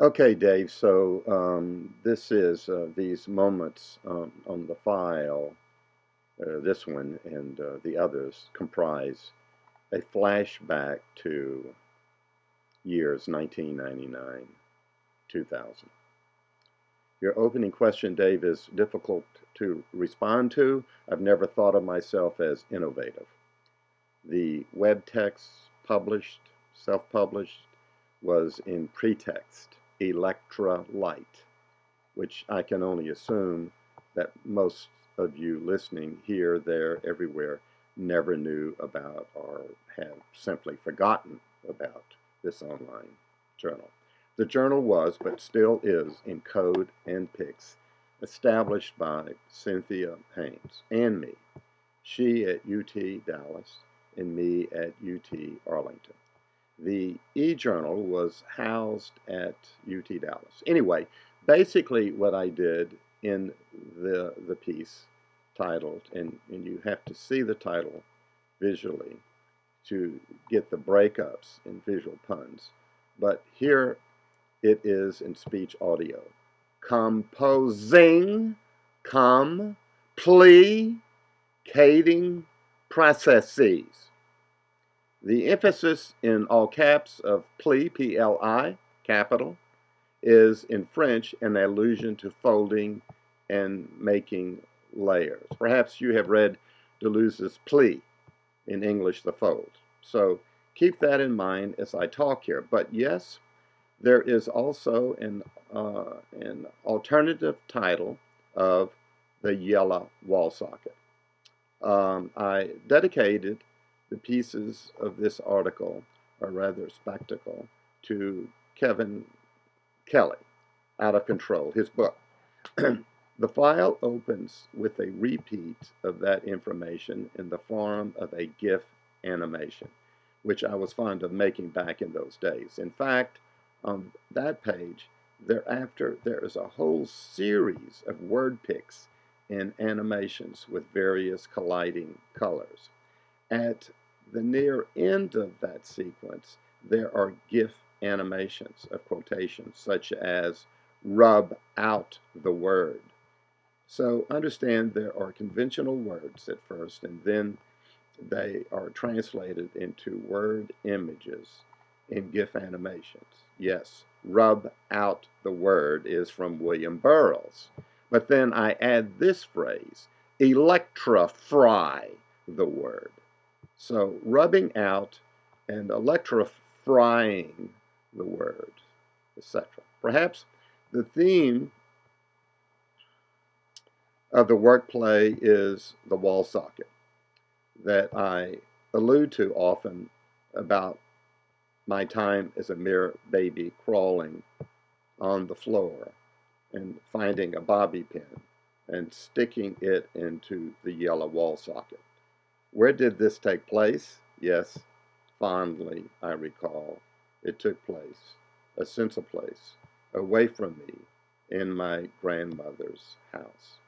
Okay, Dave, so um, this is uh, these moments um, on the file, uh, this one and uh, the others comprise a flashback to years 1999, 2000. Your opening question, Dave, is difficult to respond to. I've never thought of myself as innovative. The web text published, self-published, was in pretext Electra Light, which I can only assume that most of you listening here, there, everywhere never knew about or have simply forgotten about this online journal. The journal was, but still is, in code and pics, established by Cynthia Haynes and me, she at UT Dallas and me at UT Arlington the e-journal was housed at UT Dallas. Anyway, basically what I did in the, the piece titled, and, and you have to see the title visually to get the breakups in visual puns, but here it is in speech audio. Composing, come, plea, cading processes. The emphasis in all caps of pli, P-L-I, capital, is in French an allusion to folding and making layers. Perhaps you have read Deleuze's pli, in English the fold. So keep that in mind as I talk here. But yes, there is also an, uh, an alternative title of the yellow wall socket. Um, I dedicated the pieces of this article are rather spectacle to Kevin Kelly, Out of Control, his book. the file opens with a repeat of that information in the form of a GIF animation, which I was fond of making back in those days. In fact, on that page, thereafter, there is a whole series of word pics and animations with various colliding colors. At the near end of that sequence, there are GIF animations of quotations, such as rub out the word. So understand there are conventional words at first, and then they are translated into word images in GIF animations. Yes, rub out the word is from William Burroughs. But then I add this phrase, electrify the word. So rubbing out and electrifying the word, etc. Perhaps the theme of the work play is the wall socket that I allude to often about my time as a mere baby crawling on the floor and finding a bobby pin and sticking it into the yellow wall socket. Where did this take place? Yes, fondly I recall. It took place, a sense of place, away from me, in my grandmother's house.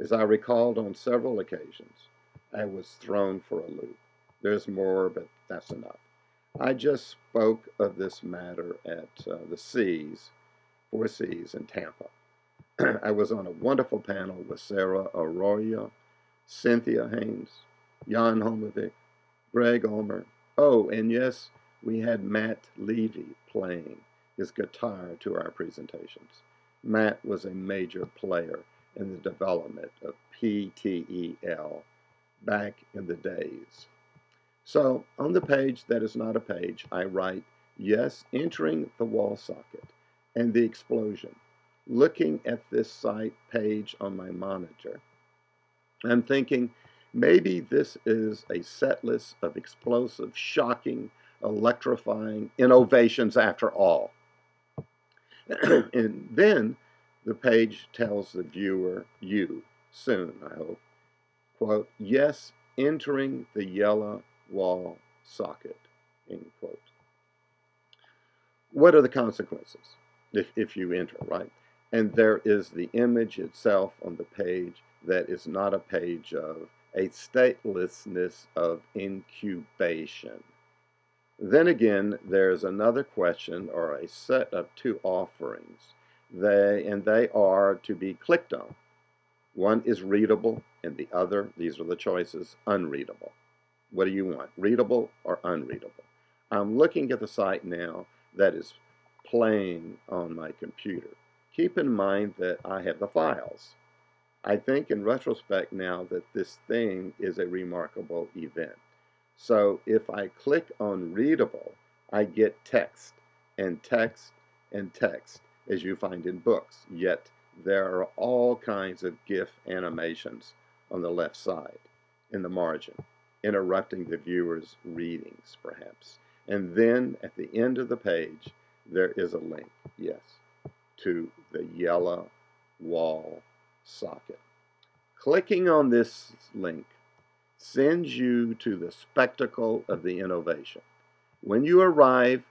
As I recalled on several occasions, I was thrown for a loop. There's more, but that's enough. I just spoke of this matter at uh, the Cs, Four Cs in Tampa. I was on a wonderful panel with Sarah Arroyo, Cynthia Haynes, Jan Holmevik, Greg Ulmer. Oh, and yes, we had Matt Levy playing his guitar to our presentations. Matt was a major player in the development of PTEL back in the days. So on the page that is not a page, I write, yes, entering the wall socket and the explosion. Looking at this site page on my monitor, I'm thinking Maybe this is a set list of explosive, shocking, electrifying innovations after all. and then the page tells the viewer, you, soon, I hope, quote, yes, entering the yellow wall socket, end quote. What are the consequences if, if you enter, right? And there is the image itself on the page that is not a page of a statelessness of incubation. Then again, there's another question or a set of two offerings. They and they are to be clicked on. One is readable and the other, these are the choices, unreadable. What do you want, readable or unreadable? I'm looking at the site now that is playing on my computer. Keep in mind that I have the files. I think in retrospect now that this thing is a remarkable event. So if I click on readable, I get text and text and text as you find in books. Yet there are all kinds of GIF animations on the left side in the margin, interrupting the viewer's readings perhaps. And then at the end of the page, there is a link, yes, to the yellow wall socket. Clicking on this link sends you to the spectacle of the innovation. When you arrive,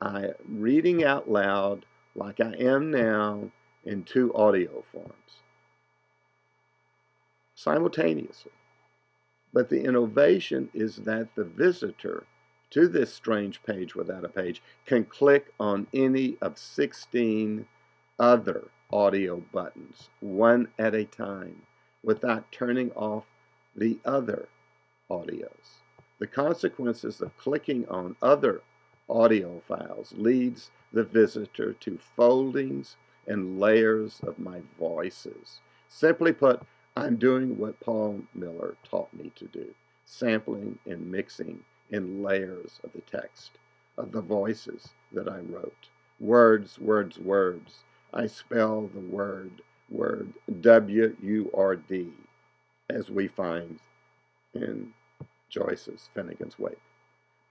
I reading out loud like I am now in two audio forms simultaneously. But the innovation is that the visitor to this strange page without a page can click on any of 16 other audio buttons, one at a time, without turning off the other audios. The consequences of clicking on other audio files leads the visitor to foldings and layers of my voices. Simply put, I'm doing what Paul Miller taught me to do, sampling and mixing in layers of the text, of the voices that I wrote. Words, words, words. I spell the word, word, W-U-R-D, as we find in Joyce's Finnegans Wake.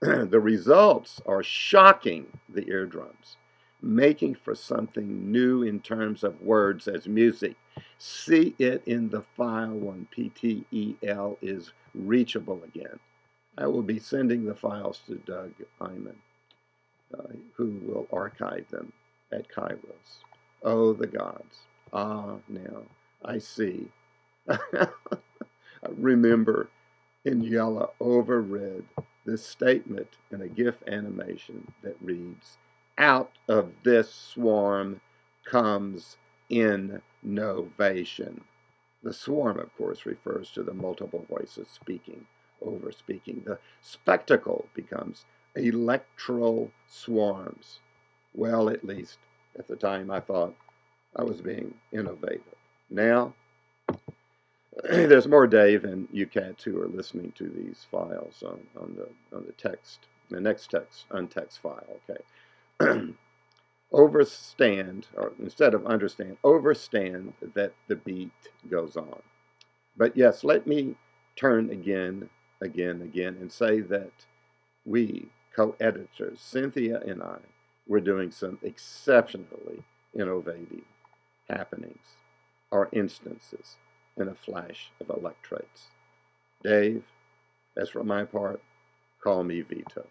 the results are shocking the eardrums, making for something new in terms of words as music. See it in the file when PTEL is reachable again. I will be sending the files to Doug Eyman, uh, who will archive them at Kairos. Oh, the gods. Ah, now I see. Remember in yellow over red this statement in a GIF animation that reads, Out of this swarm comes innovation. The swarm, of course, refers to the multiple voices speaking over speaking. The spectacle becomes electoral swarms. Well, at least at the time I thought I was being innovative. Now, there's more Dave and UCATs who are listening to these files on, on the on the text, the next text, untext file. Okay. overstand, or instead of understand, overstand that the beat goes on. But yes, let me turn again, again, again, and say that we, co-editors, Cynthia and I, were doing some exceptionally innovative happenings or instances in a flash of electrates. Dave, as for my part, call me Vito.